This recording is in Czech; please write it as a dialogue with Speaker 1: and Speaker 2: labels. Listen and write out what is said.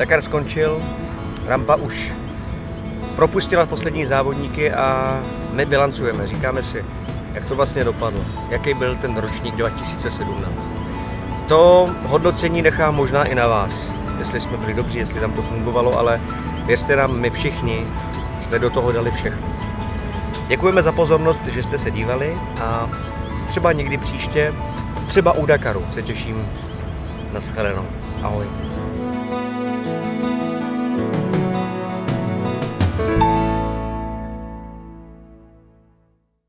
Speaker 1: Dakar skončil, rampa už propustila poslední závodníky a my bilancujeme, říkáme si, jak to vlastně dopadlo, jaký byl ten ročník 2017. To hodnocení nechám možná i na vás, jestli jsme byli dobří, jestli tam to fungovalo, ale věřte nám, my všichni jsme do toho dali všechno. Děkujeme za pozornost, že jste se dívali a třeba někdy příště, třeba u Dakaru se těším na shledanou. Ahoj.